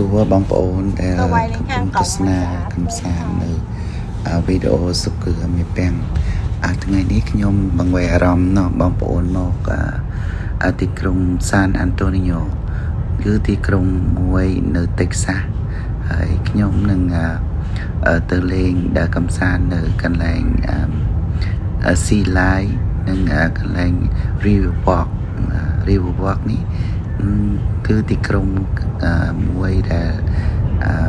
សួរបងប្អូនដែលកំពុងទស្សនាកំសាន្តនៅវីដេអូសុគឺមេពាំងអាថ្ងៃនេះខ្ញុំបង្វែរអារម្មណ៍ណោះបងប្អូនមកអាទីក្រុងសានអាន់តូនីញ៉ូគឺទីក្រុងមួយនៅតិចសាសហើយខ្ញុំនឹងទៅលេងដើរកំសាន្តនៅកន្លែងស៊ីឡាយនិងកន្លែង River Walk River Walk នេះគឺទីក្រុង មួយដែល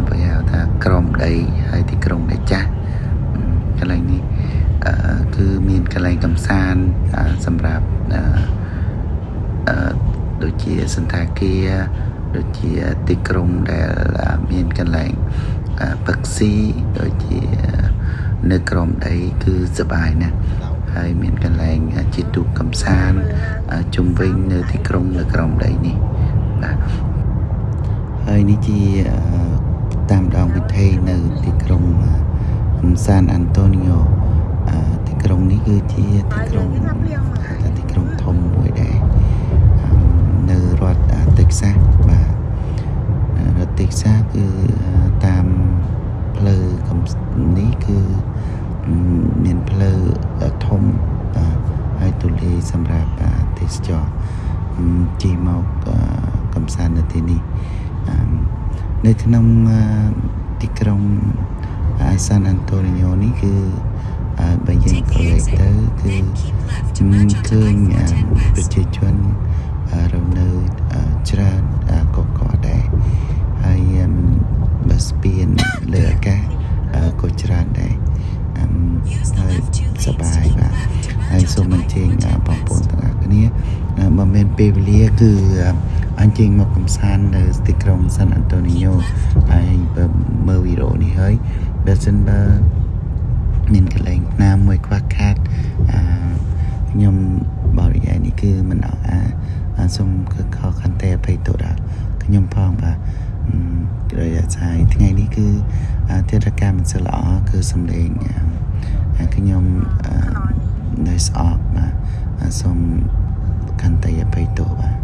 បើហៅថាក្រមដីហើយទីក្រុងដែលចាស់កន្លែងនេះគឺមានកន្លែងកំសាន្តសម្រាប់ដូចជាសន្តាគារដូចជាទីក្រុងដែលមានកន្លែងពឹកស៊ីដូចជានៅក្រមដីគឺសบายណាស់ហើយមានកន្លែងជាទូកកំសាន្តជុំវិញនៅទីក្រុងនៅក្រមដីនេះបាទ ហើយនេះជាតាមដងវិថីនៅទីក្រុងសានអាន់តូនីញ៉ូទីក្រុងនេះគឺជាទីក្រុងថាទីក្រុងធំមួយដែរនៅរដ្ឋតិចសាសបាទរដ្ឋតិចសាសគឺតាមផ្លូវនេះគឺមានផ្លូវធំហើយទូលាយសម្រាប់ទេសចរជិះមកកំសាន្តនៅទីនេះ នៅក្នុងទីក្រុងអាសានអាន់តូនីញ៉ូនេះគឺបើយើងក្រឡេកទៅគឺជំនឃើញប្រជាជនរស់នៅច្រើនកកដែរហើយបើស្ពានលើអាកាសក៏ច្រើនដែរហើយសប្បាយបាទហើយសូមអញ្ជើញបងប្អូនទាំងអស់គ្នាបើមានពេលវេលាគឺ អញ្ជើញមកកំសាន្តនៅទីក្រុងសាន់អាន់តូនីញ៉ូហើយបើមើលវីដេអូនេះហើយបើសិនបើមានកន្លែងណាមួយខ្វះខាតអឺខ្ញុំបរិយាយនេះគឺមិនអអាសូមគឺខកខន្តីអភ័យទោសដល់ខ្ញុំផងបាទរយៈថ្ងៃថ្ងៃនេះគឺទិដ្ឋកម្មមិនសូវល្អគឺសំឡេងខ្ញុំនៅស្អប់បាទសូមខន្តីអភ័យទោសបាទ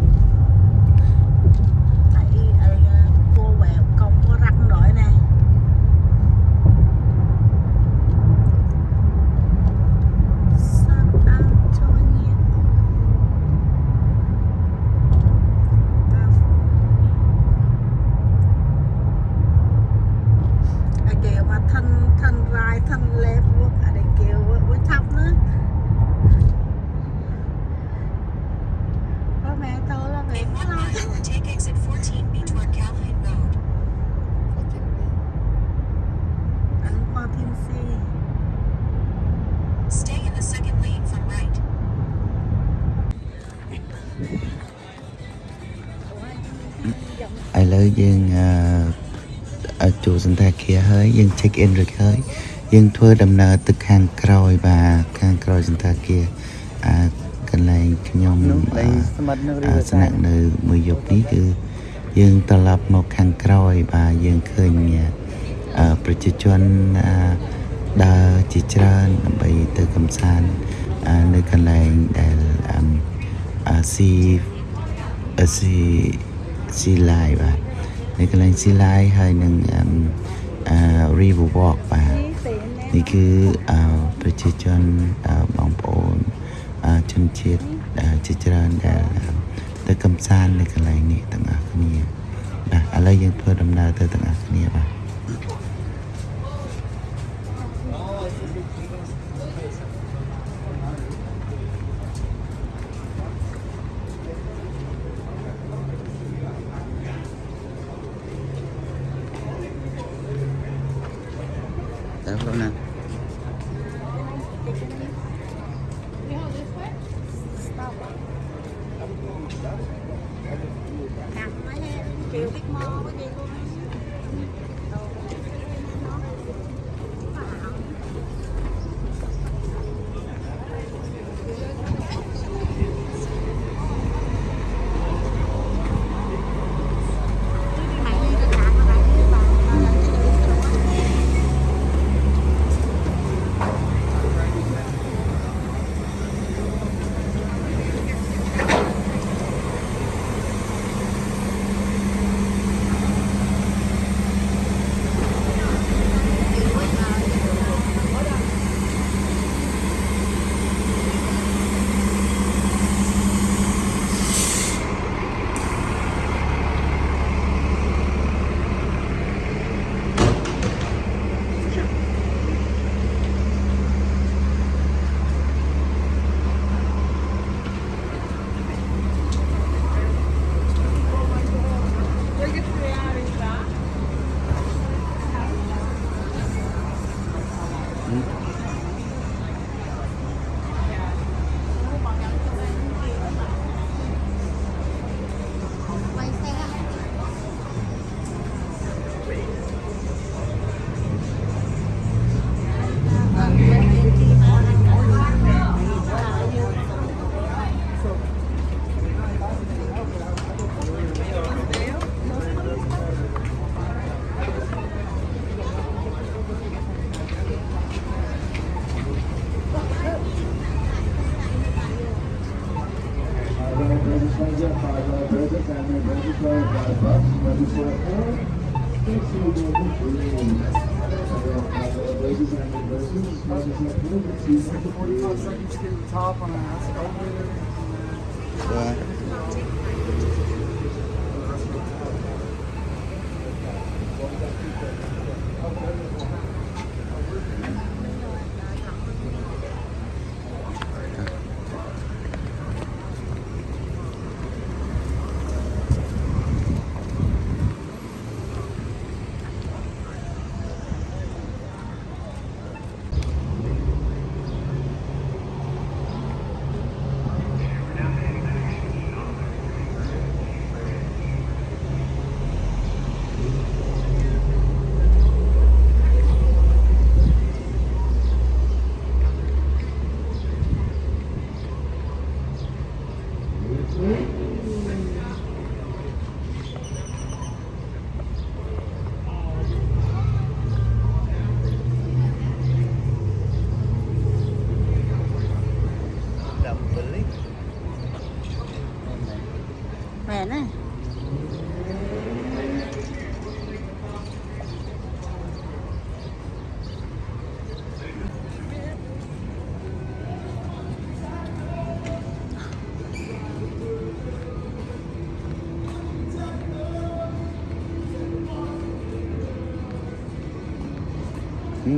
យយើង check in រួចហើយយើងធ្វើដំណើរទៅខាងក្រោយបាទខាងក្រោយសន្តាគារអាកន្លែងខ្ញុំស្នាក់នៅមួយយប់នេះគឺយើងត្រឡប់មកខាងក្រោយបាទយើងឃើញប្រជាជនដើរជាច្រើនដើម្បីទៅកំសាន្តនៅកន្លែងដែលស៊ីស៊ីស៊ីឡាយបាទនៅកន្លែងស៊ីឡាយហើយនឹងអឺ River Walk បាទនេះគឺប្រជាជនបងប្អូនជនជាតិជាច្រើនដែលទៅកំសាន្តនៅកន្លែងនេះទាំងអស់គ្នាបាទឥឡូវយើងធ្វើដំណើរទៅទាំងអស់គ្នាបាទ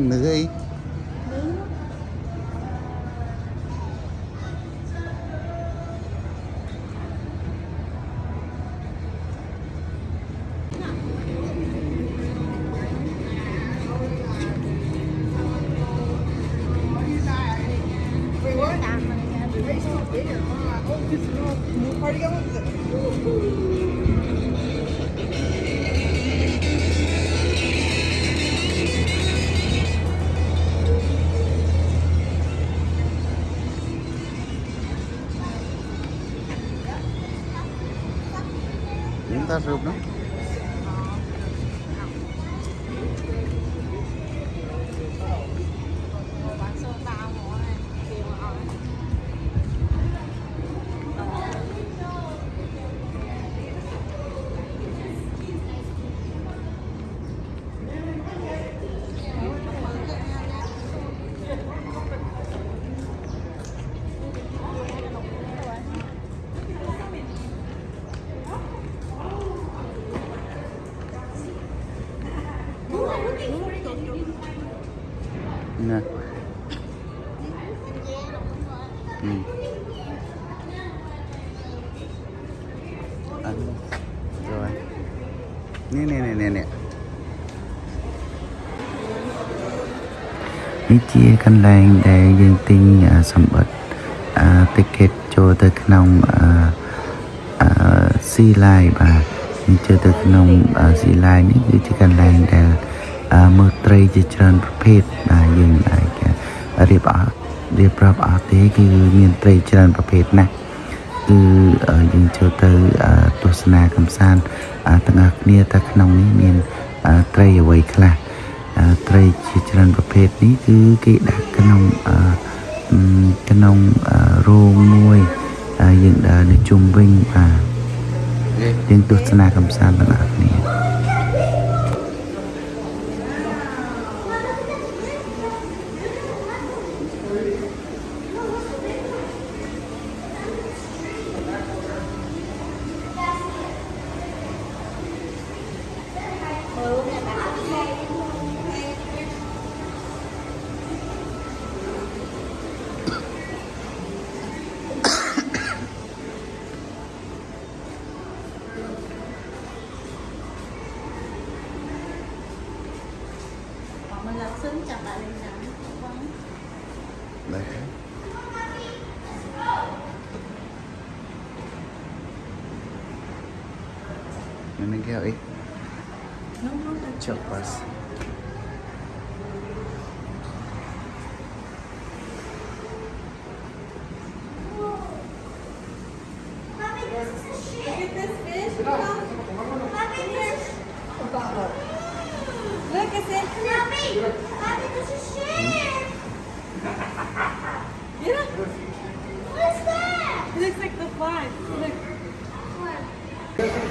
மிகை Club, ¿no? nè. Ừ. à, rồi. Nè nè nè nè nè. Ý chia căn lành để dân tinh à, sầm bật. À, cho tới cái nông à, à si lai bà. Cho tới cái nông à, si lai nếu như chỉ căn lành để ចូលទៅក្នុងអឺ Sea Line នេះគឺជាកន្លែងដែលអឺមើលត្រីជាច្រើនប្រភេទបាទយើងអាចរៀបអត់រៀបរាប់អត់ទេគឺមានត្រីច្រើនប្រភេទណាស់គឺអឺយើងចូលទៅអឺទស្សនាកំសាន្តអឺទាំងអស់គ្នាតែក្នុងនេះមានអឺត្រីអ្វីខ្លះអឺត្រីជាច្រើនប្រភេទនេះគឺគេដាក់ក្នុងអឺអឺក្នុងអឺរោងមួយហើយយើងដើរនៅជុំវិញបាទយើងទស្សនាកំសាន្តទាំងអស់គ្នា Look, it's in Mommy! Mommy, this is shit! Yeah, What's that? it looks like the fly. Look.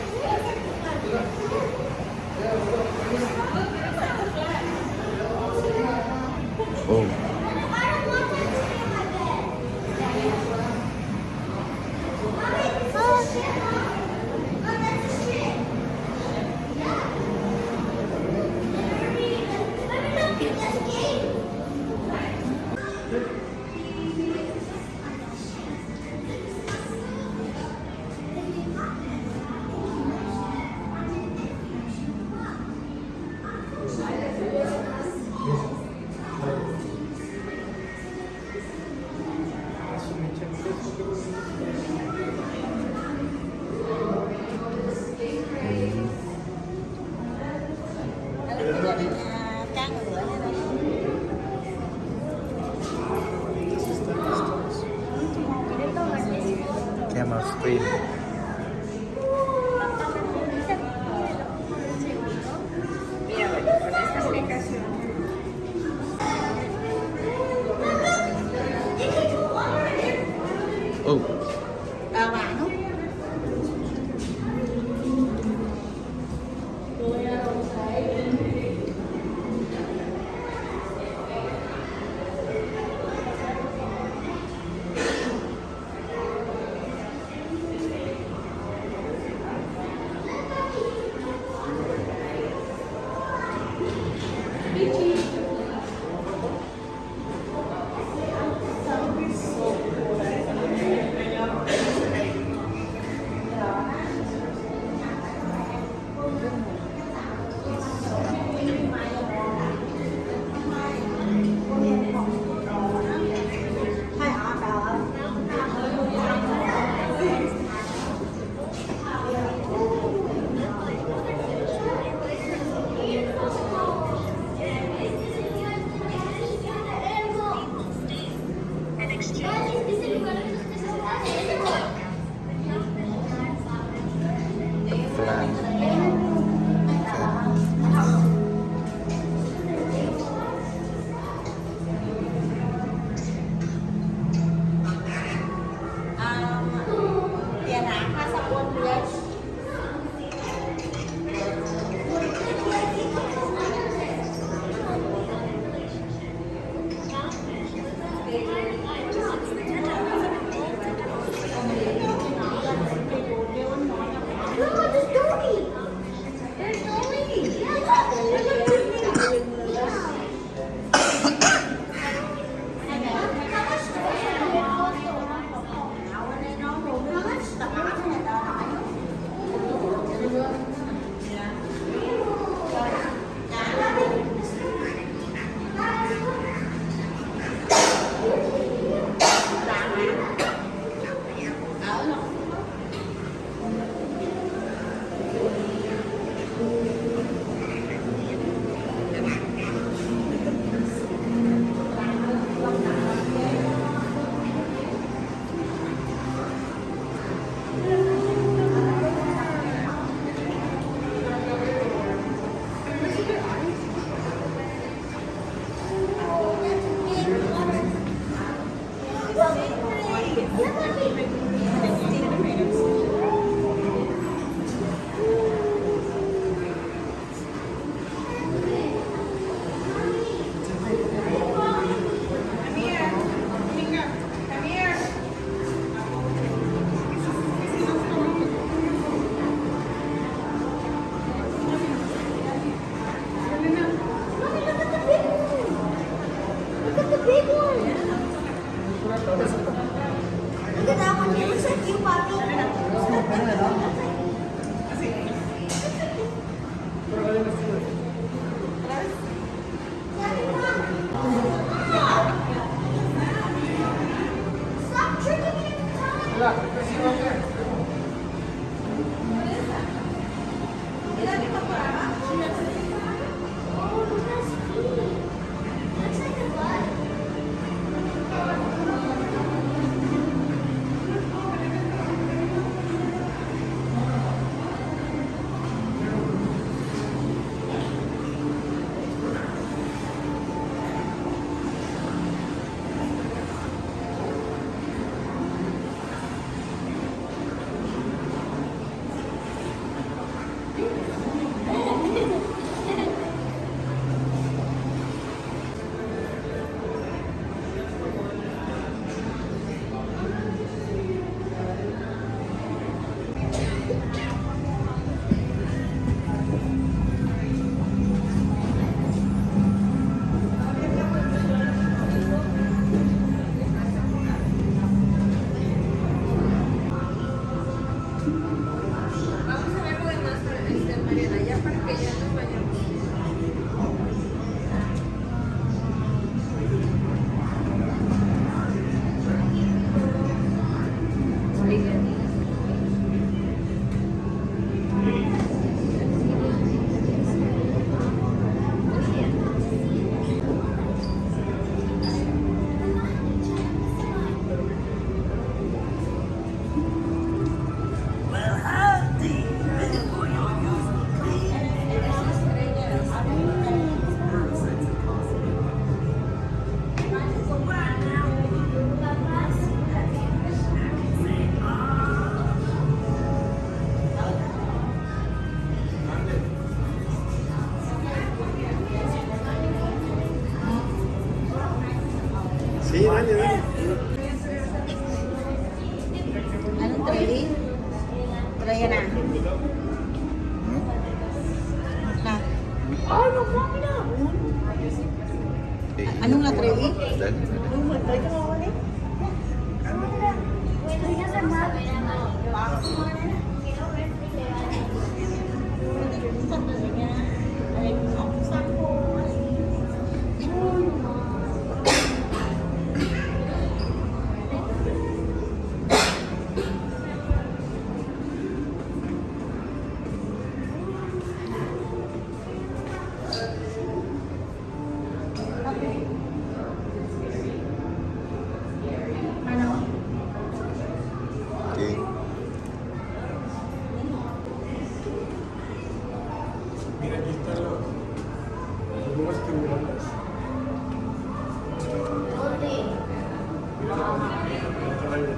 Thank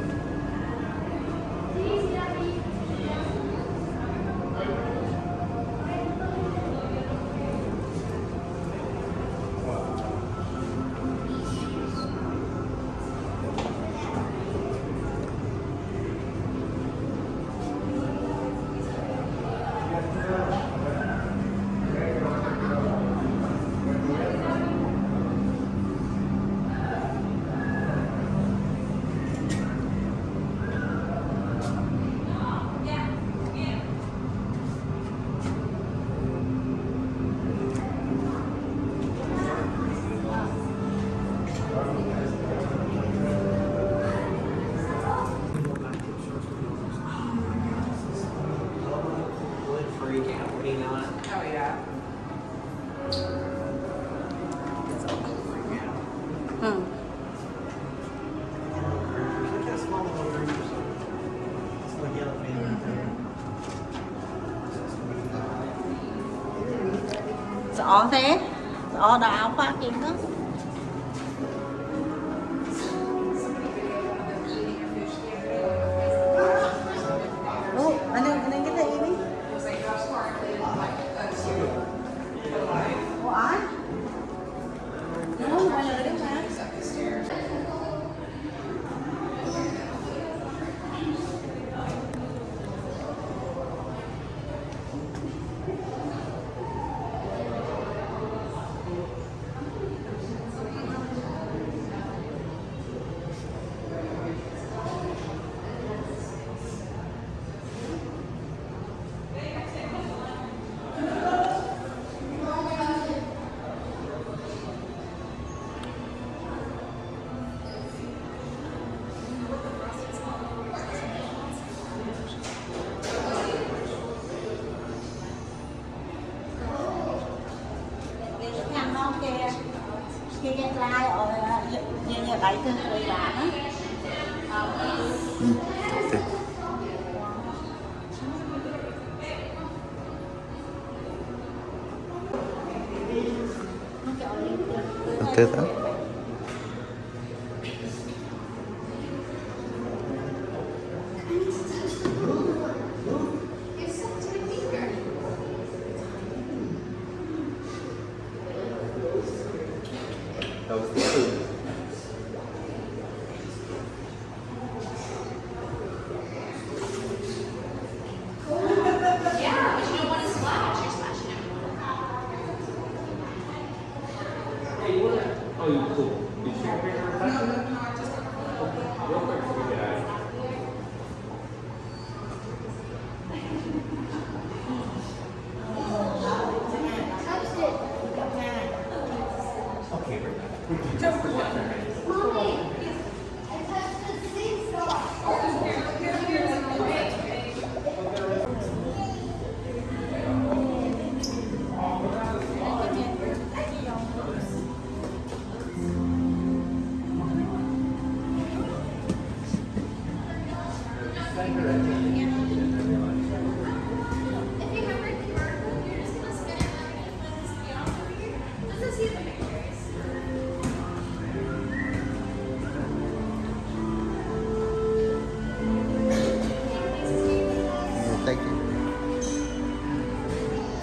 you. អស់ទេស្អដល់អស់ប៉ាគេហ្នឹង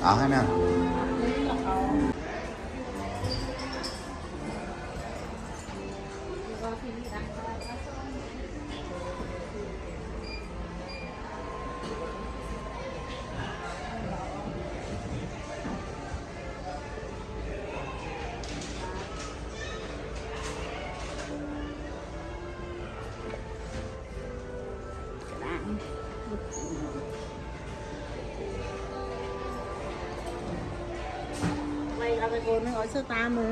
아 하면 ร้อยสตาร์มือ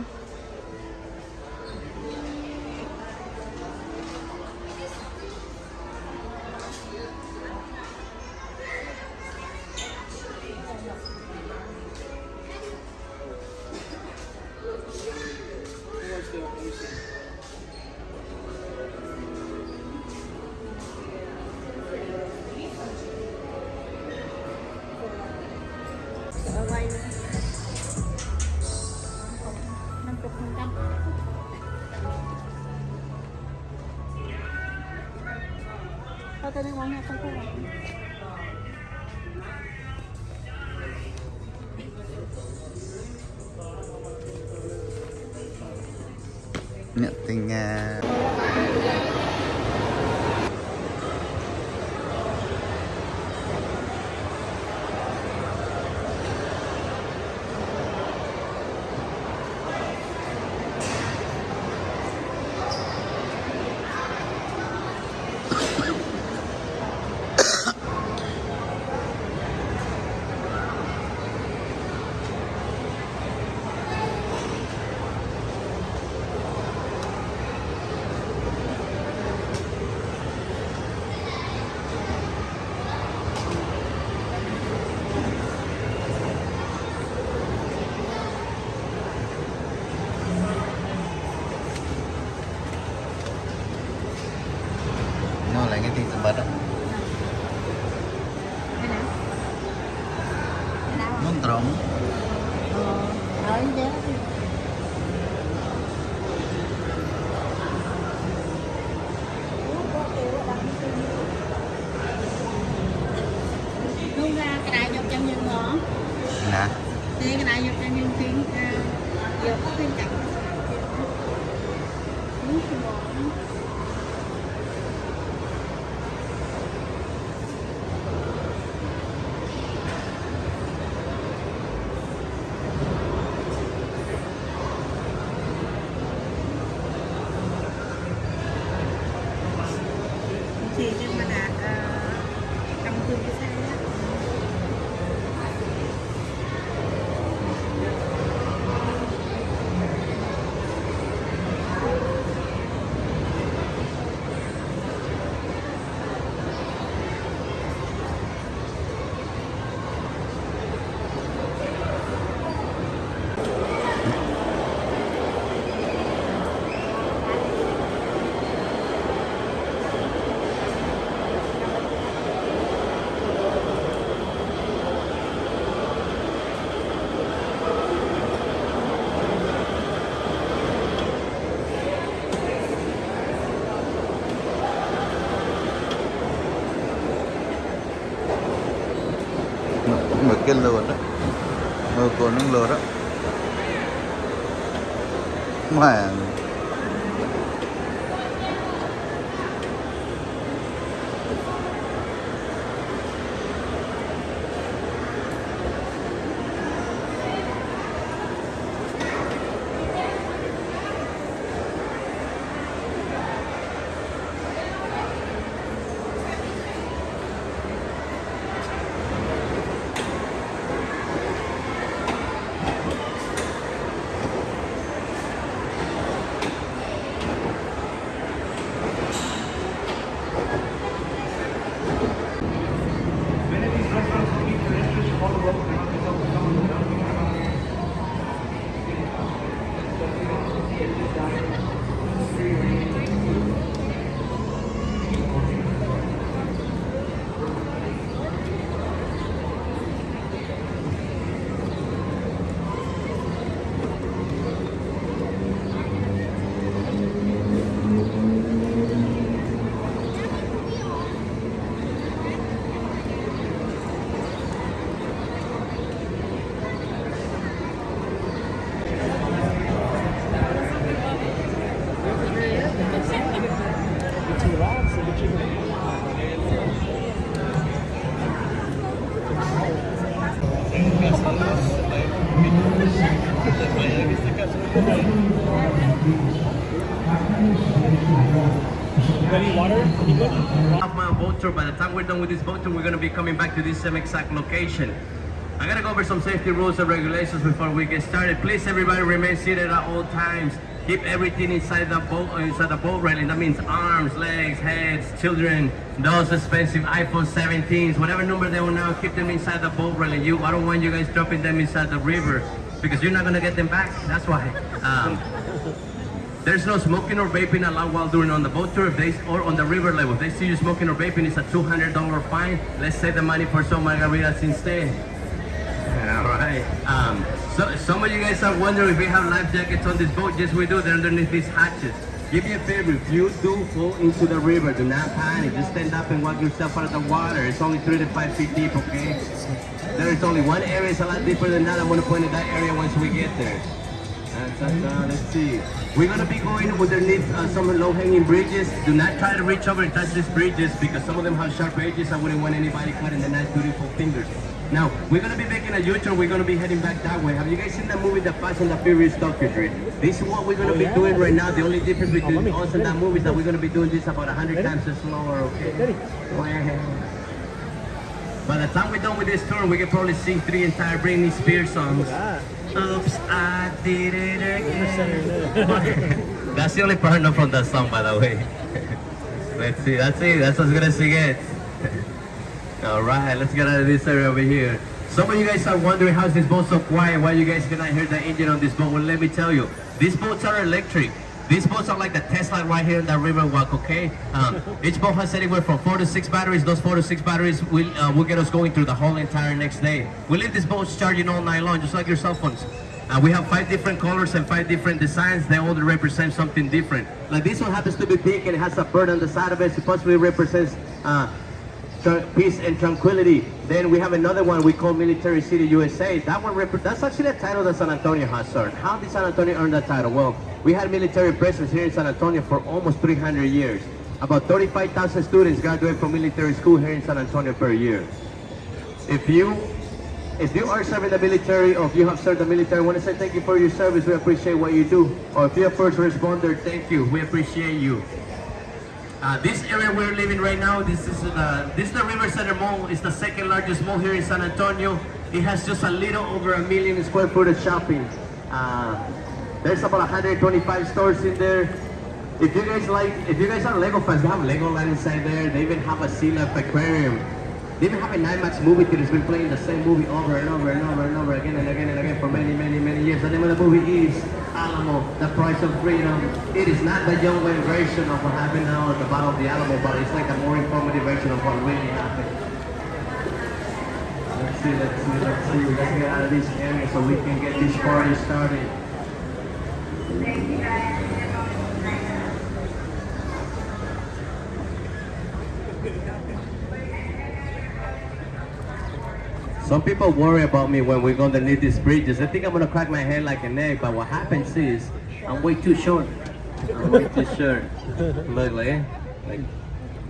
പോലെ നോക്കുന്നുള്ളവരെ tour. By the time we're done with this boat tour, we're going to be coming back to this same exact location. I gotta go over some safety rules and regulations before we get started. Please, everybody, remain seated at all times. Keep everything inside the boat, uh, inside the boat railing. That means arms, legs, heads, children, those expensive iPhone 17s, whatever number they will now, keep them inside the boat railing. You, I don't want you guys dropping them inside the river because you're not gonna get them back. That's why. Um, there's no smoking or vaping allowed while doing on the boat tour if they, or on the river level. If they see you smoking or vaping, it's a $200 fine. Let's save the money for some margaritas instead. All right. Um, so some of you guys are wondering if we have life jackets on this boat. Yes, we do. They're underneath these hatches. Give me a favor. If you do fall into the river, do not panic. Just stand up and walk yourself out of the water. It's only three to five feet deep, okay? There is only one area. It's a lot deeper than that. I'm gonna point at that area once we get there. Let's see. We're gonna be going underneath uh, some low-hanging bridges. Do not try to reach over and touch these bridges because some of them have sharp edges. I wouldn't want anybody cutting the nice, beautiful fingers. Now, we're gonna be making a U-turn. We're gonna be heading back that way. Have you guys seen that movie, The Fast and the Furious Drift? This is what we're gonna Oh, be yeah. doing right now. The only difference between let me- us and that movie is that we're gonna be doing this about 100 times slower, okay? Ready? By the time we're done with this tour, we can probably sing three entire Britney Spears songs. Oops, I did it again. That's the only part know from that song, by the way. Let's see, that's it. That's as good as it gets. All right, let's get out of this area over here. Some of you guys are wondering how's this boat so quiet? Why you guys cannot hear the engine on this boat? Well, let me tell you, these boats are electric. These boats are like the Tesla right here in the river walk, okay? Um, each boat has anywhere from four to six batteries. Those four to six batteries will, uh, will get us going through the whole entire next day. We leave these boats charging all night long, just like your cell phones. Uh, we have five different colors and five different designs. They all represent something different. Like this one happens to be pink and it has a bird on the side of it. Supposedly represents uh, peace and tranquility. Then we have another one we call Military City USA. That one, that's actually a title that San Antonio has earned. How did San Antonio earn that title? Well, we had military presence here in San Antonio for almost 300 years. About 35,000 students graduate from military school here in San Antonio per year. If you if you are serving the military or if you have served the military, I want to say thank you for your service. We appreciate what you do. Or if you're a first responder, thank you. We appreciate you. Uh, this area we're living right now, this is the this is the River Center Mall. It's the second largest mall here in San Antonio. It has just a little over a million square foot of shopping. Uh, there's about 125 stores in there. If you guys like, if you guys are Lego fans, they have Lego Legoland inside there. They even have a Sea Life aquarium. They even have an IMAX movie theater that's been playing the same movie over and over and over and over again and again and again for many, many, many years. The name of the movie is Alamo, The Price of Freedom. It is not the young version of what happened now at the Battle of the Alamo, but it's like a more informative version of what really happened. Let's see, let's see, let's see. Let's get out of this area so we can get this party started. Some people worry about me when we go underneath these bridges. They think I'm gonna crack my head like an egg, but what happens is I'm way too short. I'm way too short. Look, like, eh? like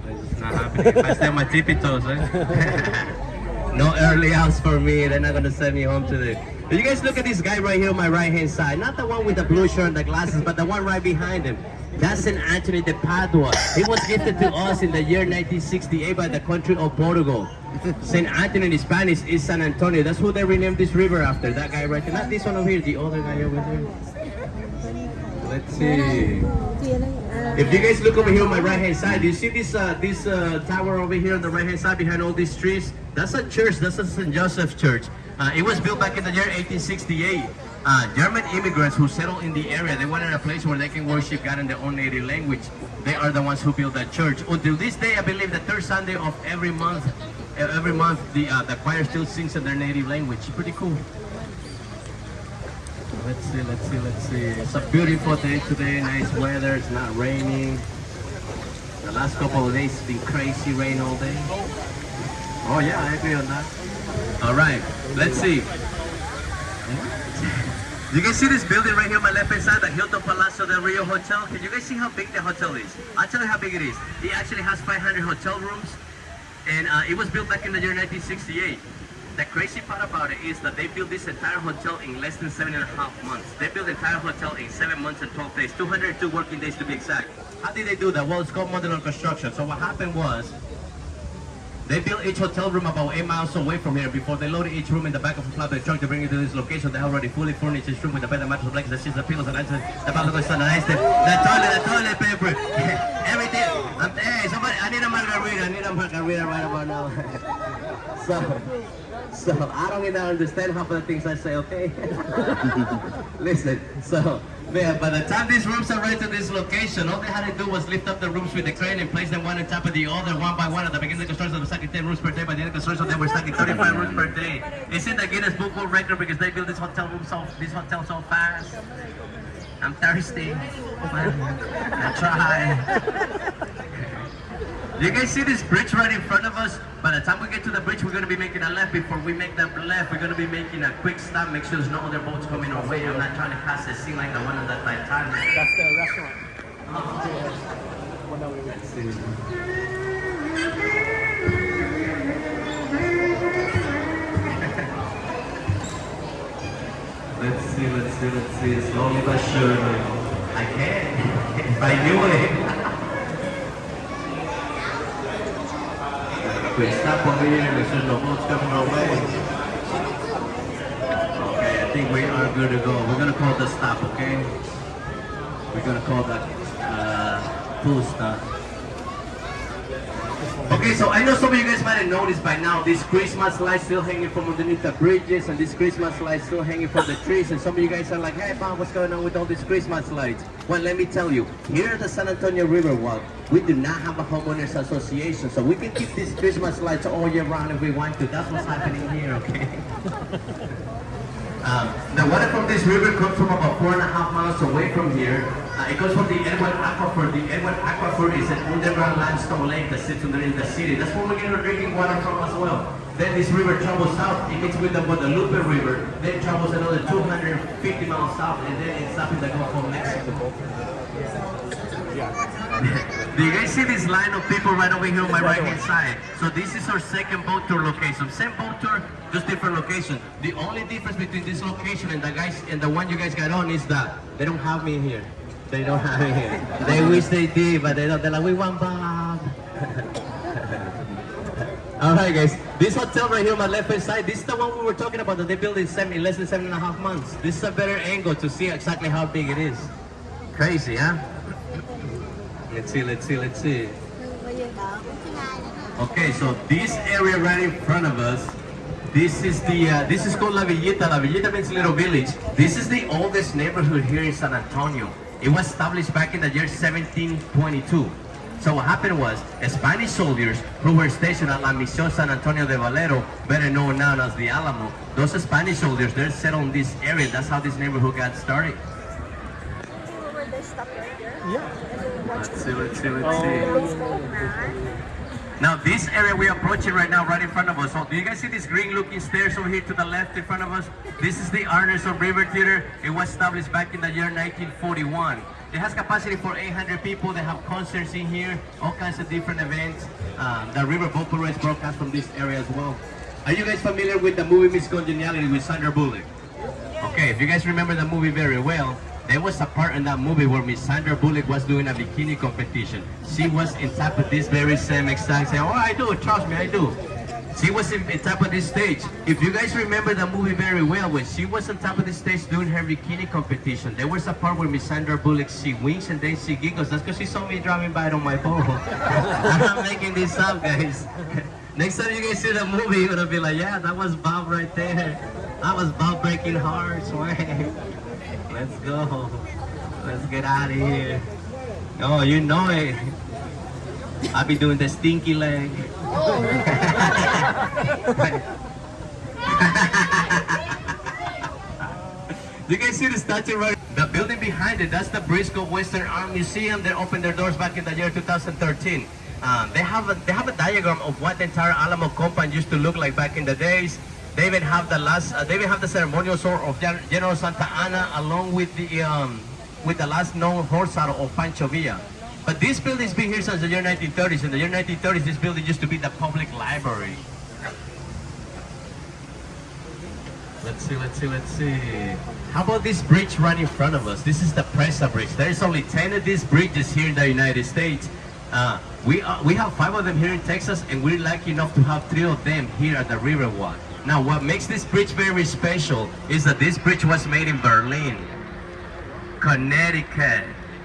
it's not happening. If I stay on my tippy toes, eh? no early outs for me. They're not gonna send me home today. But you guys look at this guy right here on my right hand side. Not the one with the blue shirt and the glasses, but the one right behind him. That's St. Anthony de Padua. He was gifted to us in the year 1968 by the country of Portugal. St. Anthony in Spanish is San Antonio. That's who they renamed this river after. That guy right there. Not this one over here, the other guy over there. Let's see. If you guys look over here on my right hand side, do you see this uh, this uh, tower over here on the right hand side behind all these trees? That's a church. That's a St. Joseph Church. Uh, it was built back in the year 1868. Uh, German immigrants who settled in the area, they wanted a place where they can worship God in their own native language. They are the ones who built that church. Until this day, I believe the third Sunday of every month, uh, every month the uh, the choir still sings in their native language. Pretty cool. Let's see, let's see, let's see. It's a beautiful day today, nice weather, it's not raining. The last couple of days it's been crazy rain all day. Oh yeah, I agree on that. All right, let's see. You can see this building right here on my left hand side, the Hilton Palacio del Rio Hotel? Can you guys see how big the hotel is? I'll tell you how big it is. It actually has 500 hotel rooms, and uh, it was built back in the year 1968. The crazy part about it is that they built this entire hotel in less than seven and a half months. They built the entire hotel in seven months and 12 days, 202 working days to be exact. How did they do that? Well, it's called modular construction. So what happened was, they built each hotel room about eight miles away from here. Before they loaded each room in the back of a flatbed truck to bring it to this location, they already fully furnished each room with a bed, a mattress, blankets, the sheets, the pillows, and the the bathroom, the nice, the toilet, the toilet paper, everything. I'm, hey, somebody, I need a margarita. I need a margarita right about now. so, so I don't even understand half of the things I say. Okay, listen. So. By the time these rooms arrived to this location, all they had to do was lift up the rooms with the crane and place them one on top of the other, one by one. At the beginning of the construction, they were stacking 10 rooms per day. By the end of the construction, they were stacking 35 rooms per day. It's in the Guinness Book World Record because they built this hotel room so, this hotel so fast. I'm thirsty. I try. You guys see this bridge right in front of us? By the time we get to the bridge, we're going to be making a left. Before we make that left, we're going to be making a quick stop. Make sure there's no other boats coming our way. I'm not trying to pass a scene like the one on the Titanic. That's the restaurant. Let's see. Let's see, let's see, let's see. Slowly but surely. I can. if I knew it. Quick stop over here. No boats coming our way. Okay, I think we are good to go. We're gonna call the stop, okay? We're gonna call that uh, full stop. Okay, so I know some of you guys might have noticed by now this Christmas lights still hanging from underneath the bridges and this Christmas lights still hanging from the trees and some of you guys are like, hey Bob, what's going on with all these Christmas lights? Well, let me tell you, here at the San Antonio Riverwalk, we do not have a homeowners association, so we can keep these Christmas lights all year round if we want to. That's what's happening here, okay? Um, the water from this river comes from about four and a half miles away from here. Uh, it goes from the Edward Aquifer. The Edward Aquifer is an underground limestone lake that sits underneath the city. That's where we get our drinking water from as well. Then this river travels south. It gets with the Guadalupe River. Then travels another 250 miles south, and then it's up in the Gulf of Mexico. Do you guys see this line of people right over here on my right hand side? So this is our second boat tour location. Same boat tour, just different location. The only difference between this location and the guys and the one you guys got on is that they don't have me here. They don't have it here. They wish they did, but they don't. They're like, we want Bob. All right, guys. This hotel right here on my left hand side, this is the one we were talking about that they built in, seven, in less than seven and a half months. This is a better angle to see exactly how big it is. Crazy, huh? Let's see, let's see, let's see. Okay, so this area right in front of us, this is the, uh, this is called La Villita. La Villita means little village. This is the oldest neighborhood here in San Antonio. It was established back in the year 1722. So what happened was, Spanish soldiers who were stationed at La Misión San Antonio de Valero, better known now as the Alamo, those Spanish soldiers, they're settled in this area. That's how this neighborhood got started. Where they stop right there. Yeah. Let's see, let's see, let's see. Now this area we're approaching right now, right in front of us. So do you guys see these green looking stairs over here to the left in front of us? This is the Arneson River Theater. It was established back in the year 1941. It has capacity for 800 people. They have concerts in here, all kinds of different events. Um, the River Boat Parade broadcast from this area as well. Are you guys familiar with the movie Miss Congeniality with Sandra Bullock? Okay, if you guys remember the movie very well, there was a part in that movie where Miss Sandra Bullock was doing a bikini competition. She was in top of this very same exact same. Oh, I do. Trust me, I do. She was in, in top of this stage. If you guys remember the movie very well, when she was on top of the stage doing her bikini competition, there was a part where Miss Sandra Bullock she winks and then she giggles. That's because she saw me driving by on my phone. I'm not making this up, guys. Next time you guys see the movie, you're gonna be like, yeah, that was Bob right there. That was Bob breaking hearts, man. Let's go. Let's get out of here. Oh, you know it. I'll be doing the stinky leg. you guys see the statue right? The building behind it, that's the Briscoe Western Art Museum. They opened their doors back in the year 2013. Um, they have a they have a diagram of what the entire Alamo compound used to look like back in the days. They even have the last, uh, they even have the ceremonial sword of Gen- General Santa Anna along with the um, with the last known horse of Pancho Villa. But this building's been here since the year 1930s. In the year 1930s, this building used to be the public library. Let's see, let's see, let's see. How about this bridge right in front of us? This is the Presa Bridge. There's only 10 of these bridges here in the United States. Uh, we, are, we have five of them here in Texas, and we're lucky enough to have three of them here at the Riverwalk. Now, what makes this bridge very special is that this bridge was made in Berlin, Connecticut.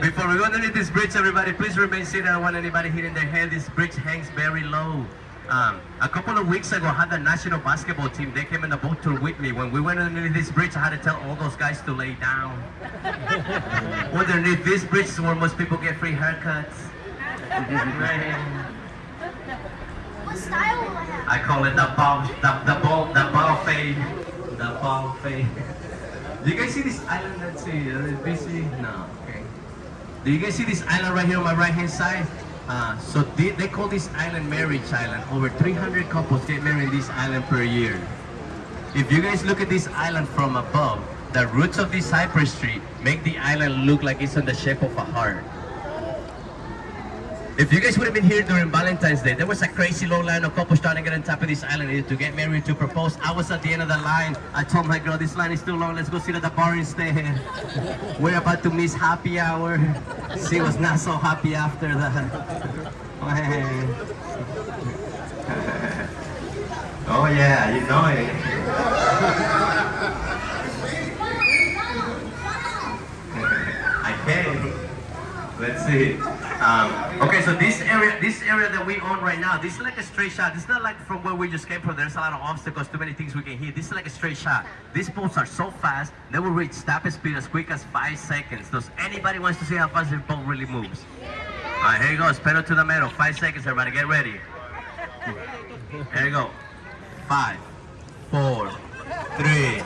Before we go underneath this bridge, everybody, please remain seated. I don't want anybody hitting their head. This bridge hangs very low. Um, a couple of weeks ago, I had the national basketball team. They came in the boat tour with me. When we went underneath this bridge, I had to tell all those guys to lay down. underneath this bridge is where most people get free haircuts. What style will I have? I call it the ball, the, the ball, the fade, the fade. Do you guys see this island? Let's see, uh, busy? No, okay. Do you guys see this island right here on my right hand side? Uh, so they, they call this island Marriage Island. Over 300 couples get married in this island per year. If you guys look at this island from above, the roots of this cypress tree make the island look like it's in the shape of a heart. If you guys would have been here during Valentine's Day, there was a crazy long line of couples trying to get on top of this island to get married, to propose. I was at the end of the line. I told my girl, this line is too long. Let's go sit at the bar instead. We're about to miss happy hour. She was not so happy after that. oh yeah, you know it. I can. Let's see. Um, okay, so this area, this area that we own right now, this is like a straight shot. It's not like from where we just came from. There's a lot of obstacles, too many things we can hit. This is like a straight shot. These boats are so fast, they will reach stop speed as quick as five seconds. Does anybody wants to see how fast this boat really moves? All right, here you go. Pedal to the metal. Five seconds, everybody. Get ready. Here you go. Five, four, three,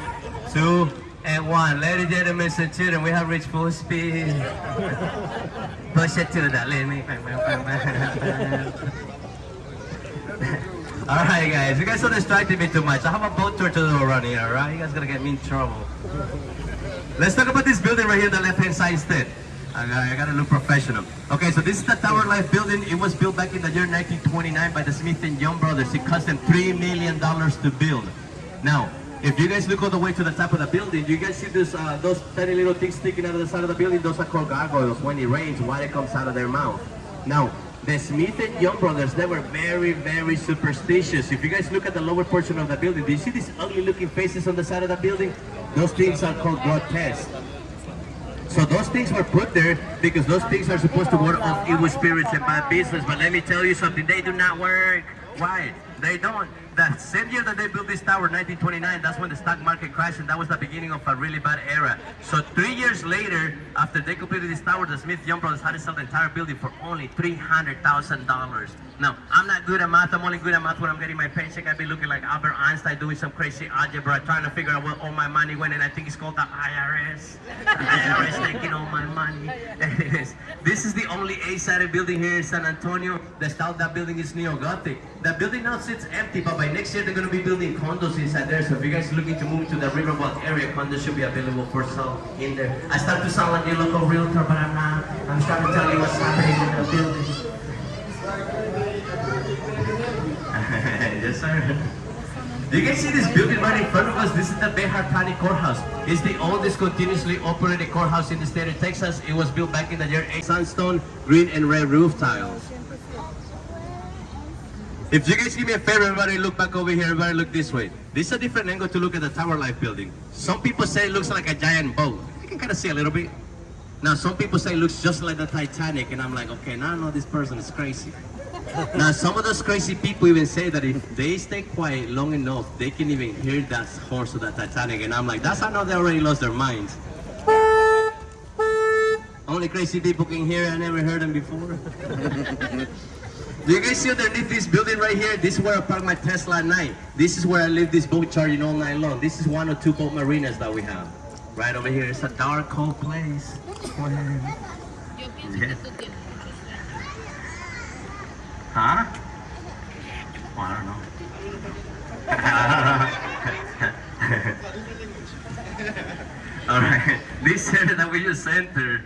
two, and one. Ladies and gentlemen, and children, we have reached full speed. Push it to the limit. all right, guys. You guys don't distract me too much. I have a boat tour to do around here, right? You guys gonna get me in trouble. Let's talk about this building right here on the left-hand side instead. I gotta, I gotta look professional. Okay, so this is the Tower Life building. It was built back in the year 1929 by the Smith and Young brothers. It cost them $3 million to build. Now, if you guys look all the way to the top of the building, do you guys see this, uh, those tiny little things sticking out of the side of the building? Those are called gargoyles. When it rains, water comes out of their mouth. Now, the Smith and Young brothers, they were very, very superstitious. If you guys look at the lower portion of the building, do you see these ugly looking faces on the side of the building? Those things are called grotesque. So those things were put there because those things are supposed to ward off evil spirits and bad business. But let me tell you something, they do not work. Why? They don't. The same year that they built this tower, 1929, that's when the stock market crashed and that was the beginning of a really bad era. So three years later, after they completed this tower, the Smith Young brothers had to sell the entire building for only $300,000. Now, I'm not good at math. I'm only good at math when I'm getting my paycheck. I'd be looking like Albert Einstein doing some crazy algebra, trying to figure out where all my money went, and I think it's called the IRS. The IRS taking all my money. this is the only A-sided building here in San Antonio. The style of that building is neo-Gothic. The building now sits empty, but by next year they're going to be building condos inside there. So if you guys are looking to move to the Riverwalk area, condos should be available for sale in there. I start to sound like your local realtor, but I'm not. I'm trying to tell you what's happening in the building. yes, You guys see this building right in front of us? This is the Bexar County Courthouse. It's the oldest continuously operated courthouse in the state of Texas. It was built back in the year 8. Sandstone, green and red roof tiles. If you guys give me a favor, everybody look back over here, everybody look this way. This is a different angle to look at the Tower Life building. Some people say it looks like a giant boat. You can kind of see a little bit. Now, some people say it looks just like the Titanic, and I'm like, okay, now I know this person is crazy. Now, some of those crazy people even say that if they stay quiet long enough, they can even hear that horse of the Titanic, and I'm like, that's how they already lost their minds. Only crazy people can hear. I never heard them before. Do you guys see underneath this building right here? This is where I park my Tesla at night. This is where I leave this boat charging all night long. This is one or two boat marinas that we have. Right over here. It's a dark, cold place. Yeah. Huh? Well, I don't know. All right, this area that we just entered,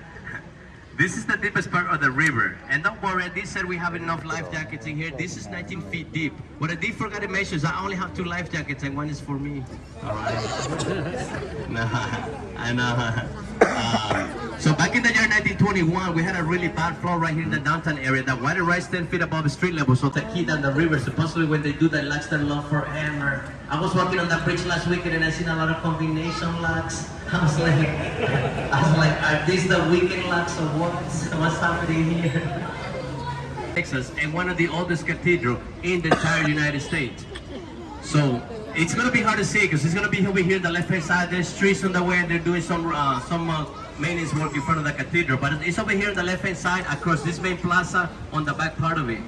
this is the deepest part of the river. And don't worry, this said we have enough life jackets in here. This is 19 feet deep. What I did forget to mention is I only have two life jackets and one is for me. All right. no, I know. Uh, so back in the year 1921, we had a really bad flood right here in the downtown area. The water rise 10 feet above street level, so that hit down the river. Supposedly when they do that, locks their love forever. I was walking on that bridge last weekend and I seen a lot of combination locks. I was like, I was like, are these the weekend locks or what? What's happening here? Texas and one of the oldest cathedral in the entire United States. So it's gonna be hard to see because it's gonna be over here on the left hand side. There's trees on the way and they're doing some uh, some uh, maintenance work in front of the cathedral. But it's over here on the left hand side across this main plaza on the back part of it.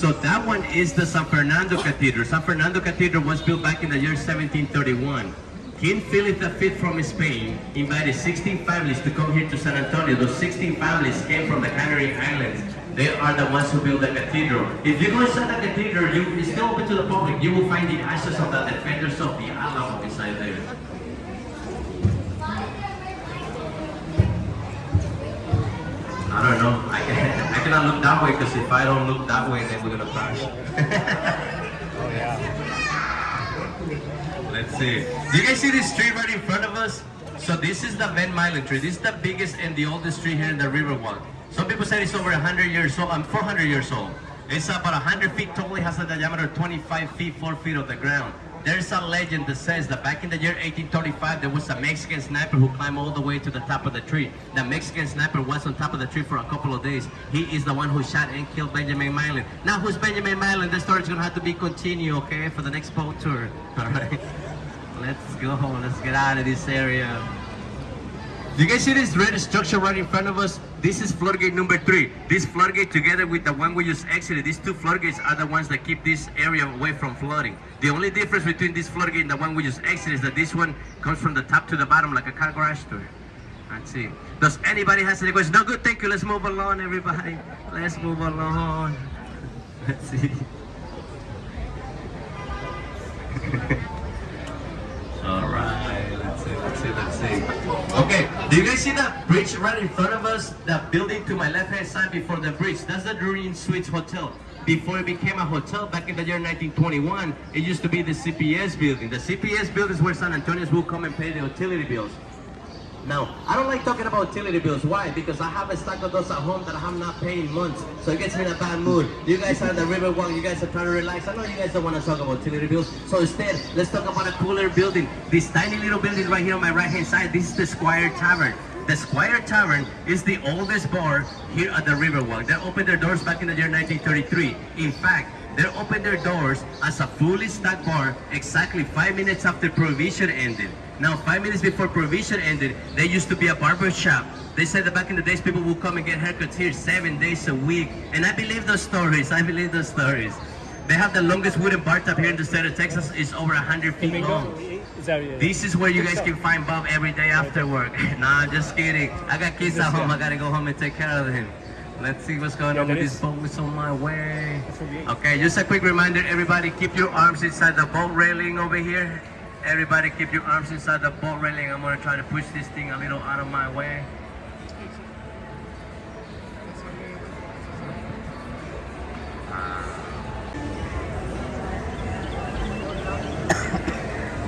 So that one is the San Fernando Cathedral. San Fernando Cathedral was built back in the year 1731. King Philip V from Spain invited 16 families to come here to San Antonio. Those 16 families came from the Canary Islands. They are the ones who built the cathedral. If you go inside the cathedral, you, it's still open to the public. You will find the ashes of the defenders of the Alamo inside there. I don't know. I, can, I cannot look that way because if I don't look that way, then we're gonna crash. Oh, Let's see. Do you guys see this tree right in front of us? So this is the Ben Milam tree. This is the biggest and the oldest tree here in the Riverwalk. Some people say it's over 100 years old. Um, I'm 400 years old. It's about 100 feet tall. It has a diameter of 25 feet, 4 feet of the ground. There's a legend that says that back in the year 1835, there was a Mexican sniper who climbed all the way to the top of the tree. The Mexican sniper was on top of the tree for a couple of days. He is the one who shot and killed Benjamin Milam. Now, who's Benjamin Milam? The story's gonna have to be continued, okay, for the next boat tour. All right, let's go. Let's get out of this area. Do you guys see this red structure right in front of us? This is floodgate number three. This floodgate together with the one we just exited, these two floodgates are the ones that keep this area away from flooding. The only difference between this floodgate and the one we just exited is that this one comes from the top to the bottom like a car garage door. Let's see. Does anybody has any questions? No good, thank you. Let's move along, everybody. Let's move along. Let's see. All right, let's see, let's see, let's see. Okay, do you guys see that bridge right in front of us? That building to my left-hand side before the bridge. That's the Drury Inn Suites Hotel. Before it became a hotel back in the year 1921, it used to be the CPS building. The CPS building is where San Antonians will come and pay the utility bills. Now, I don't like talking about utility bills. Why? Because I have a stack of those at home that I have not paid in months. So it gets me in a bad mood. You guys are the Riverwalk. You guys are trying to relax. I know you guys don't want to talk about utility bills. So instead, let's talk about a cooler building. This tiny little building right here on my right-hand side, this is the Esquire Tavern. The Esquire Tavern is the oldest bar here at the Riverwalk. They opened their doors back in the year 1933. In fact, they opened their doors as a fully stocked bar exactly five minutes after Prohibition ended. Now, five minutes before Prohibition ended, there used to be a barber shop. They said that back in the days, people would come and get haircuts here seven days a week. And I believe those stories. I believe those stories. They have the longest wooden bar top here in the state of Texas. It's over 100 feet long. This is where you guys can find Bob every day after work. nah, just kidding. I got kids at home. I gotta go home and take care of them. Let's see what's going on with this boat. It's on my way. Okay, just a quick reminder, everybody keep your arms inside the boat railing over here. Everybody keep your arms inside the boat railing. I'm gonna try to push this thing a little out of my way.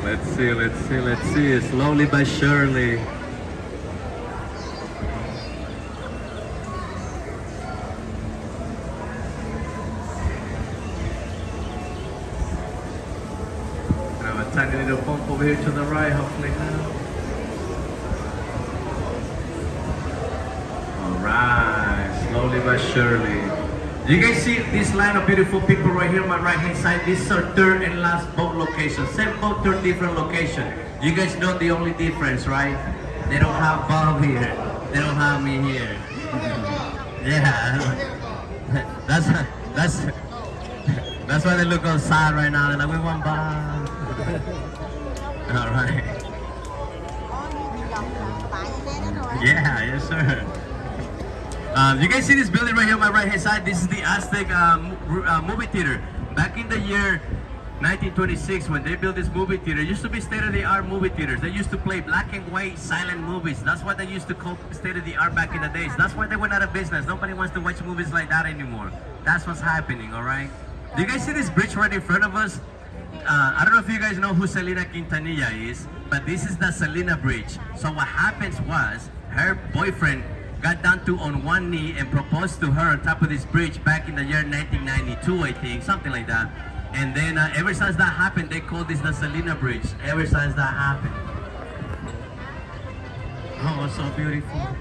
Let's see, let's see, let's see. Slowly but surely. Here to the right, hopefully now. Alright, slowly but surely. You guys see this line of beautiful people right here on my right hand side? This is our third and last boat location. Same boat, third different location. You guys know the only difference, right? They don't have Bob here. They don't have me here. yeah. That's that's that's why they look all sad right now. They're like, we want Bob. All right. Yeah, yes sir. Um, you guys see this building right here on my right hand side? This is the Aztec mo- uh, movie theater. Back in the year 1926, when they built this movie theater, it used to be state-of-the-art movie theaters. They used to play black and white silent movies. That's what they used to call state-of-the-art back in the days. That's why they went out of business. Nobody wants to watch movies like that anymore. That's what's happening, all right? Do you guys see this bridge right in front of us? Uh, I don't know if you guys know who Selena Quintanilla is, but this is the Selena Bridge. So what happens was, her boyfriend got down to on one knee and proposed to her on top of this bridge back in the year 1992, I think, something like that. And then uh, ever since that happened, they call this the Selena Bridge. Ever since that happened. Oh, so beautiful.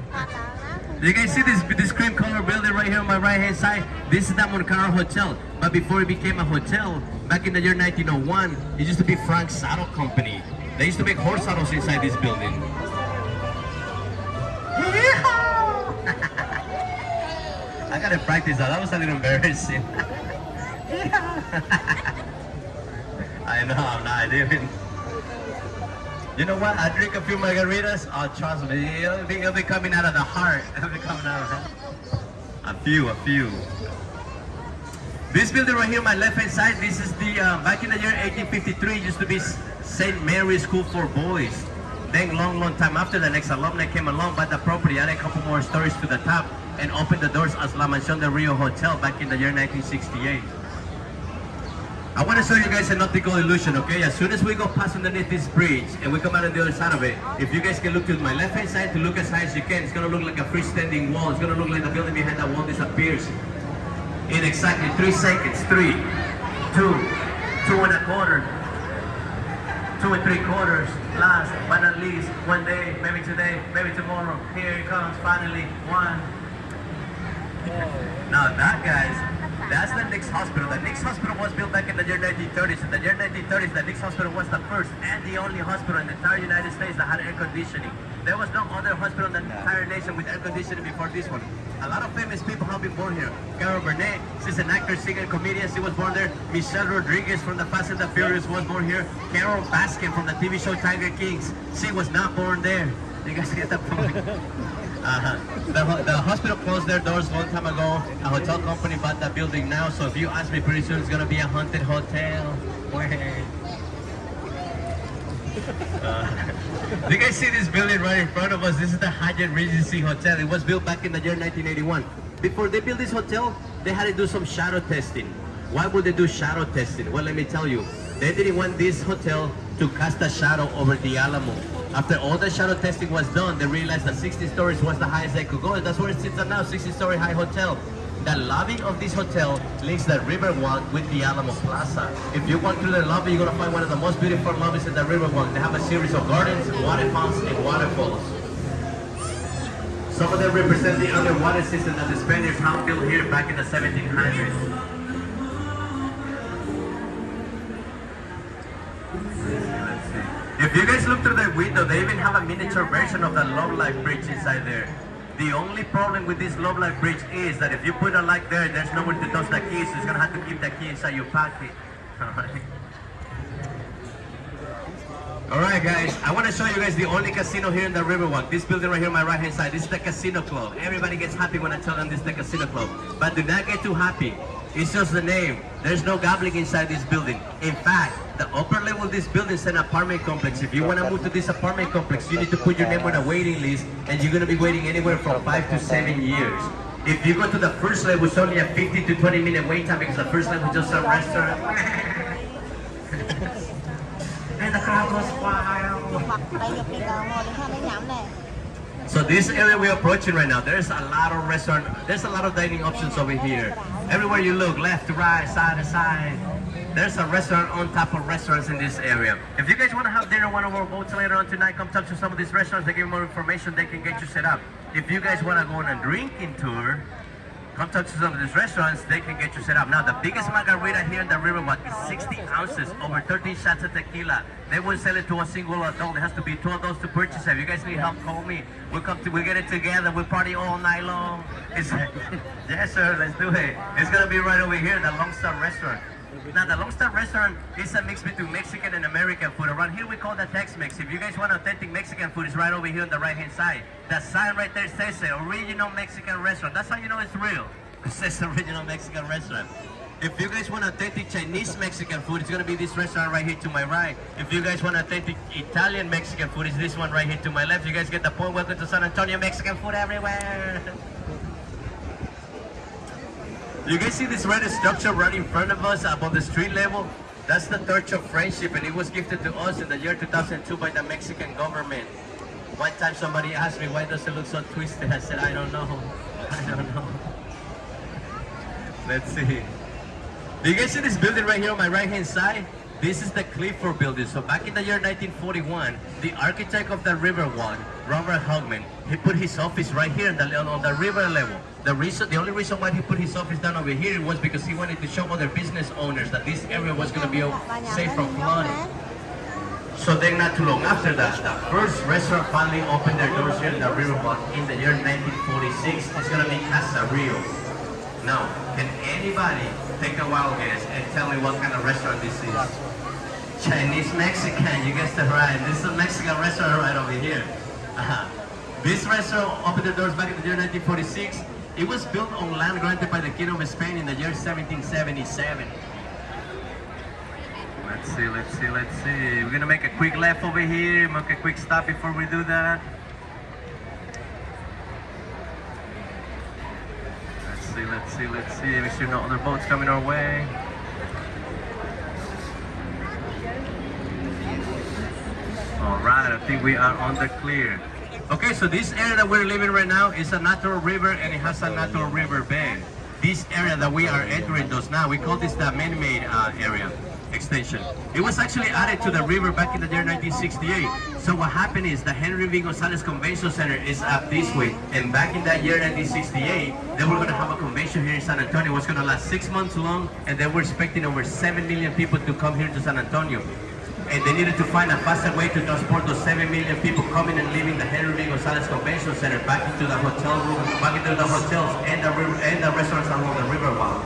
You guys see this this cream color building right here on my right hand side? This is the Mokara Hotel. But before it became a hotel, back in the year 1901, it used to be Frank Saddle Company. They used to make horse saddles inside this building. I gotta practice that. That was a little embarrassing. I know, I'm not even. You know what? I drink a few margaritas. Oh, trust me, it'll be, it'll be coming out of the heart. It'll be coming out of the A few, a few. This building right here my left hand side, this is the, uh, back in the year 1853, it used to be St. Mary's School for Boys. Then long, long time after, the next alumni came along, bought the property, added a couple more stories to the top, and opened the doors as La Mansión del Rio Hotel back in the year 1968. I want to show you guys an optical illusion, okay? As soon as we go past underneath this bridge and we come out on the other side of it, if you guys can look to my left hand side to look as high as you can, it's gonna look like a freestanding wall. It's gonna look like the building behind that wall disappears in exactly three seconds. Three, two, two and a quarter, two and three quarters. Last but not least, one day, maybe today, maybe tomorrow. Here it comes, finally, one. Now that, guys, that's the Nix Hospital. The Nix Hospital was built back in the year 1930s. In the year 1930s, the Nix Hospital was the first and the only hospital in the entire United States that had air conditioning. There was no other hospital in the entire nation with air conditioning before this one. A lot of famous people have been born here. Carol Burnett, she's an actor, singer, comedian. She was born there. Michelle Rodriguez from the Fast and the Furious was born here. Carole Baskin from the TV show Tiger Kings. She was not born there. You guys get the point? Uh-huh. The, the hospital closed their doors a long time ago. A hotel company bought that building now. So if you ask me, pretty soon it's gonna be a haunted hotel. Uh, you guys see this building right in front of us? This is the Hyatt Regency Hotel. It was built back in the year 1981. Before they built this hotel, they had to do some shadow testing. Why would they do shadow testing? Well, let me tell you. They didn't want this hotel to cast a shadow over the Alamo. After all the shadow testing was done, they realized that 60 stories was the highest they could go. That's where it sits at now, 60-story high hotel. The lobby of this hotel links the Riverwalk with the Alamo Plaza. If you walk through the lobby, you're gonna find one of the most beautiful lobbies in the Riverwalk. They have a series of gardens, water fountains, and waterfalls. Some of them represent the underwater system that the Spaniards have built here back in the 1700s. If you guys look through the window, they even have a miniature version of the Love Life Bridge inside there. The only problem with this Love Life Bridge is that if you put a light there, there's nowhere to toss the key, so you're gonna have to keep the key inside your pocket. Alright. Alright guys, I want to show you guys the only casino here in the Riverwalk. This building right here on my right hand side, this is the Casino Club. Everybody gets happy when I tell them this is the Casino Club. But do not get too happy. It's just the name. There's no gambling inside this building. In fact, the upper level of this building is an apartment complex. If you want to move to this apartment complex, you need to put your name on a waiting list and you're going to be waiting anywhere from five to seven years. If you go to the first level, it's only a 50 to 20 minute wait time because the first level is just a restaurant. and the crowd wild. So this area we're approaching right now, there's a lot of restaurant, there's a lot of dining options over here. Everywhere you look, left to right, side to side, there's a restaurant on top of restaurants in this area. If you guys want to have dinner on one of our boats later on tonight, come talk to some of these restaurants. They give you more information. They can get you set up. If you guys want to go on a drinking tour, come talk to some of these restaurants. They can get you set up. Now, the biggest margarita here in the Riverwalk is 60 ounces, over 13 shots of tequila. They won't sell it to a single adult. It has to be two adults to purchase it. If you guys need help, call me. We'll come to, we'll get it together. We'll party all night long. Yes, sir. Let's do it. It's gonna be right over here, the Long Restaurant. Now, the Lone Restaurant is a mix between Mexican and American food. Around here, we call that Tex-Mex. If you guys want authentic Mexican food, it's right over here on the right-hand side. The sign right there says it, original Mexican restaurant. That's how you know it's real. It says original Mexican restaurant. If you guys want authentic Chinese Mexican food, it's gonna be this restaurant right here to my right. If you guys want authentic Italian Mexican food, it's this one right here to my left. You guys get the point. Welcome to San Antonio, Mexican food everywhere. You guys see this red structure right in front of us above the street level? That's the Torch of Friendship and it was gifted to us in the year 2002 by the Mexican government. One time somebody asked me, why does it look so twisted? I said, I don't know. I don't know. Let's see. Do you guys see this building right here on my right hand side? This is the Clifford building. So back in the year 1941, the architect of the River Riverwalk, Robert Hugman, he put his office right here on the, on the river level. The reason, the only reason why he put his office down over here was because he wanted to show other business owners that this area was going to be safe from flooding. So then not too long after that, the first restaurant finally opened their doors here in the Riverwalk in the year 1946. It's going to be Casa Rio. Now, can anybody take a wild guess and tell me what kind of restaurant this is? Chinese Mexican, you guessed it right. This is a Mexican restaurant right over here. Uh-huh. This restaurant opened the doors back in the year 1946. It was built on land granted by the King of Spain in the year 1777. Let's see, let's see, let's see. We're gonna make a quick left over here, make a quick stop before we do that. Let's see, let's see, let's see. Make sure no other boats coming our way. All right, I think we are on the clear. Okay, so this area that we're living right now is a natural river and it has a natural river bed. This area that we are entering those now, we call this the man-made uh, area extension. It was actually added to the river back in the year 1968. So what happened is the Henry B. Gonzalez Convention Center is up this way. And back in that year 1968, they were going to have a convention here in San Antonio. It was going to last six months long and they were expecting over 7 million people to come here to San Antonio and they needed to find a faster way to transport those 7 million people coming and leaving the Henry B. Gonzalez Convention Center back into the hotel room, back into the hotels and the, and the restaurants along the riverwalk.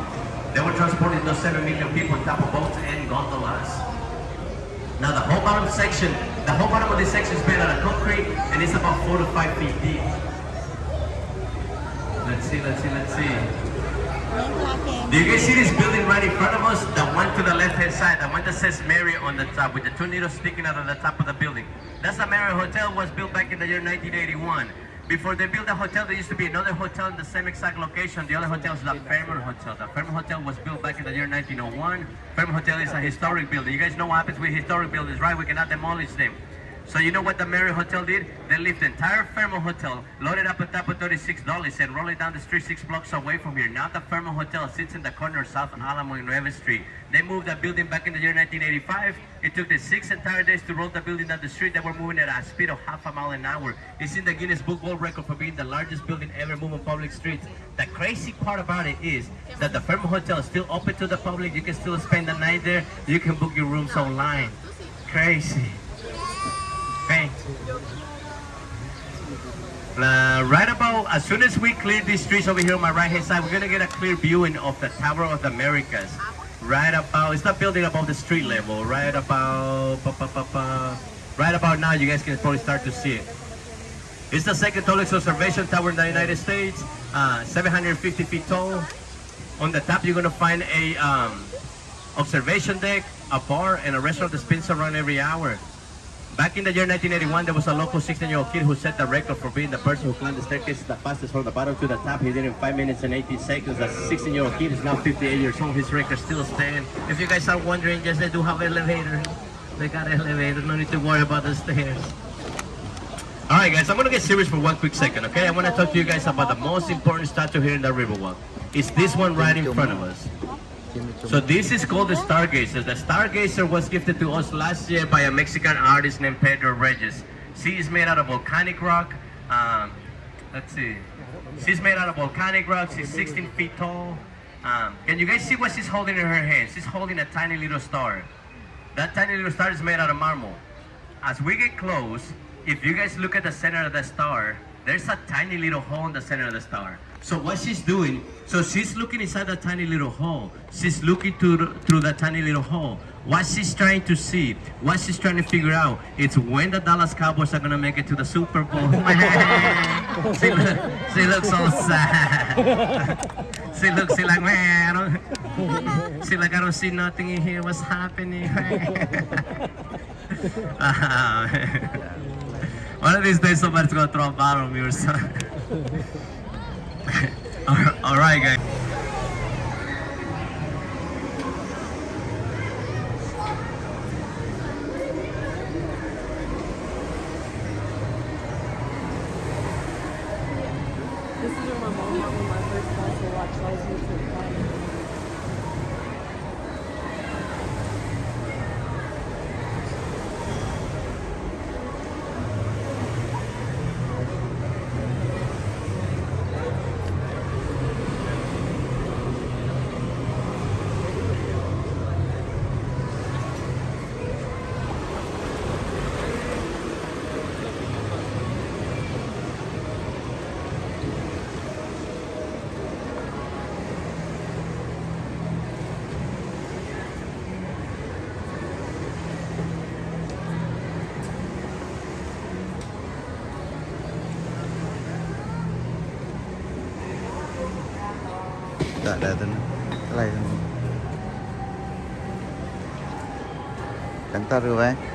They were transporting those 7 million people on top of boats and gondolas. Now the whole bottom section, the whole bottom of this section is made out of concrete and it's about 4 to 5 feet deep. Let's see, let's see, let's see. Do you guys see this building right in front of us? The one to the left-hand side, the one that says Mary on the top with the two needles sticking out of the top of the building. That's the Marriott Hotel was built back in the year 1981. Before they built the hotel, there used to be another hotel in the same exact location. The other hotel is the Fairmont Hotel. The Fairmont Hotel was built back in the year 1901. Fairmont Hotel is a historic building. You guys know what happens with historic buildings, right? We cannot demolish them. So you know what the Marriott Hotel did? They left the entire Fairmont Hotel, loaded up on top of $36 and rolled it down the street six blocks away from here. Now the Fairmont Hotel sits in the corner of South Alamo and Nueva Street. They moved that building back in the year 1985. It took them six entire days to roll the building down the street. They were moving at a speed of half a mile an hour. It's in the Guinness Book World Record for being the largest building ever moved on public streets. The crazy part about it is that the Fairmont Hotel is still open to the public. You can still spend the night there. You can book your rooms online. Crazy. Uh, right about as soon as we clear these streets over here on my right hand side, we're gonna get a clear viewing of the Tower of the Americas. Right about, it's not building above the street level. Right about, ba, ba, ba. right about now, you guys can probably start to see it. It's the second tallest observation tower in the United States, uh, 750 feet tall. On the top, you're gonna find a um, observation deck, a bar, and a restaurant that spins around every hour. Back in the year 1981, there was a local 16-year-old kid who set the record for being the person who climbed the staircase the fastest from the bottom to the top. He did it in 5 minutes and 18 seconds. That 16-year-old kid is now 58 years old. His record still stands. If you guys are wondering, yes, they do have elevator. They got elevator. No need to worry about the stairs. All right, guys, I'm going to get serious for one quick second, okay? I want to talk to you guys about the most important statue here in the Riverwalk. It's this one right in front of us. So this is called the Stargazer. The Stargazer was gifted to us last year by a Mexican artist named Pedro Reyes. She is made out of volcanic rock. Um, let's see. She's made out of volcanic rock. She's 16 feet tall. Um, can you guys see what she's holding in her hand? She's holding a tiny little star. That tiny little star is made out of marble. As we get close, if you guys look at the center of the star, there's a tiny little hole in the center of the star. So what she's doing, so she's looking inside that tiny little hole. She's looking through through that tiny little hole. What she's trying to see, what she's trying to figure out, it's when the Dallas Cowboys are gonna make it to the Super Bowl. she, look, she looks so sad. she looks she like man, I don't, she like I don't see nothing in here. What's happening? Ah, One of these days, somebody's gonna throw a bottle on me or something. All right, guys. Dạ, để để cái này. Cánh ta rồi vậy